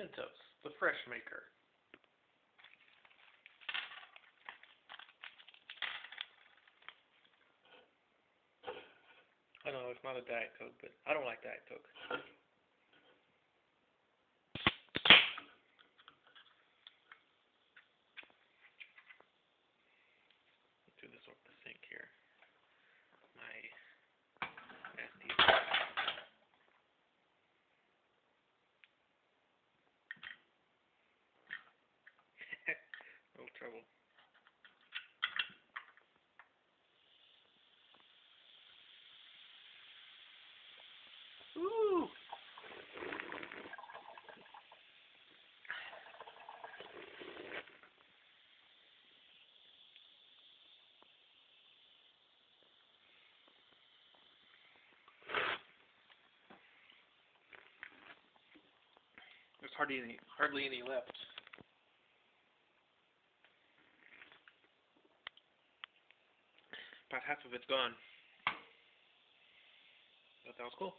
Mentos, the fresh maker. I don't know it's not a Diet Coke, but I don't like Diet Coke. Do this over the sink here. My trouble. Ooh. There's hardly any, hardly any left. About half of it's gone. But that was cool.